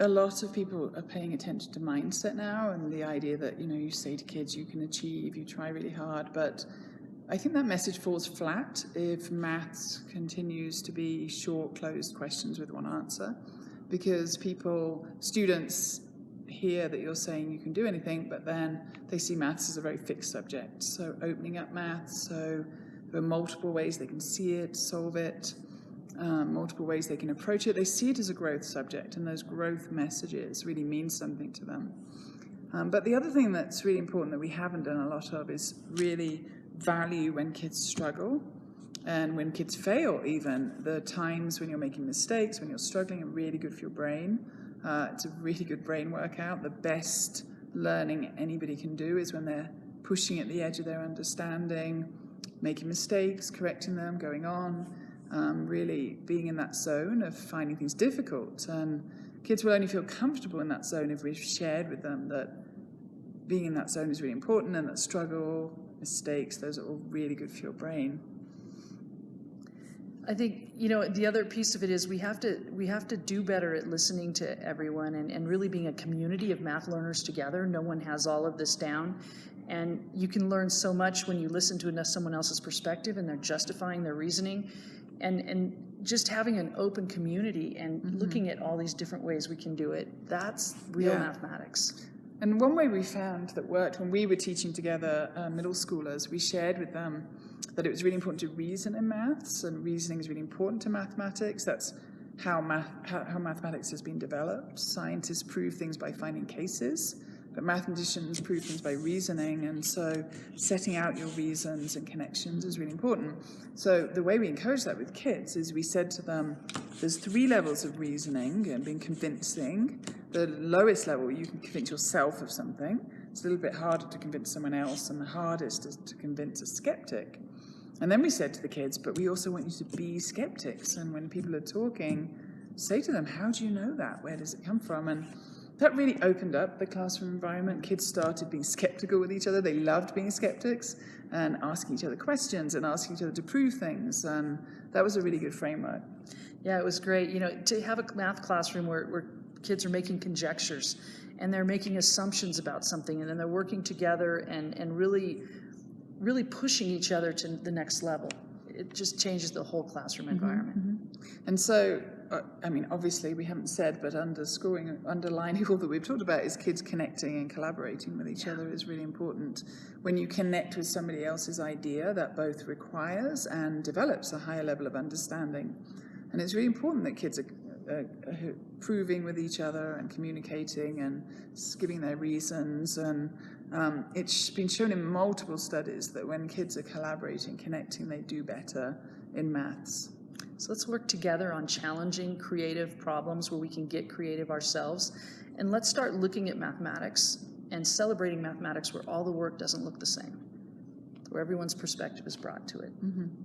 a lot of people are paying attention to mindset now and the idea that, you know, you say to kids you can achieve, you try really hard, but I think that message falls flat if maths continues to be short, closed questions with one answer because people, students hear that you're saying you can do anything, but then they see maths as a very fixed subject. So opening up maths, so there are multiple ways they can see it, solve it, um, multiple ways they can approach it. They see it as a growth subject, and those growth messages really mean something to them. Um, but the other thing that's really important that we haven't done a lot of is really value when kids struggle and when kids fail even. The times when you're making mistakes, when you're struggling are really good for your brain. Uh, it's a really good brain workout. The best learning anybody can do is when they're pushing at the edge of their understanding, making mistakes, correcting them, going on, um, really being in that zone of finding things difficult. And kids will only feel comfortable in that zone if we've shared with them that being in that zone is really important and that struggle, mistakes, those are all really good for your brain. I think, you know, the other piece of it is we have to we have to do better at listening to everyone and, and really being a community of math learners together. No one has all of this down. And you can learn so much when you listen to someone else's perspective and they're justifying their reasoning. And and just having an open community and mm -hmm. looking at all these different ways we can do it, that's real yeah. mathematics. And one way we found that worked when we were teaching together uh, middle schoolers, we shared with them that it was really important to reason in maths, and reasoning is really important to mathematics. That's how, math, how, how mathematics has been developed. Scientists prove things by finding cases, but mathematicians prove things by reasoning, and so setting out your reasons and connections is really important. So the way we encourage that with kids is we said to them, there's three levels of reasoning and being convincing. The lowest level, you can convince yourself of something. It's a little bit harder to convince someone else, and the hardest is to convince a skeptic. And then we said to the kids, but we also want you to be skeptics. And when people are talking, say to them, how do you know that? Where does it come from? And that really opened up the classroom environment. Kids started being skeptical with each other. They loved being skeptics and asking each other questions and asking each other to prove things. And that was a really good framework. Yeah, it was great. You know, to have a math classroom where, where kids are making conjectures and they're making assumptions about something and then they're working together and, and really really pushing each other to the next level. It just changes the whole classroom mm-hmm, environment. Mm -hmm. And so, uh, I mean, obviously we haven't said, but underscoring, underlining all that we've talked about is kids connecting and collaborating with each yeah. other is really important. When you connect with somebody else's idea, that both requires and develops a higher level of understanding. And it's really important that kids are uh, proving with each other and communicating and giving their reasons and um, it's been shown in multiple studies that when kids are collaborating, connecting, they do better in maths. So let's work together on challenging creative problems where we can get creative ourselves. And let's start looking at mathematics and celebrating mathematics where all the work doesn't look the same, where everyone's perspective is brought to it. Mm -hmm.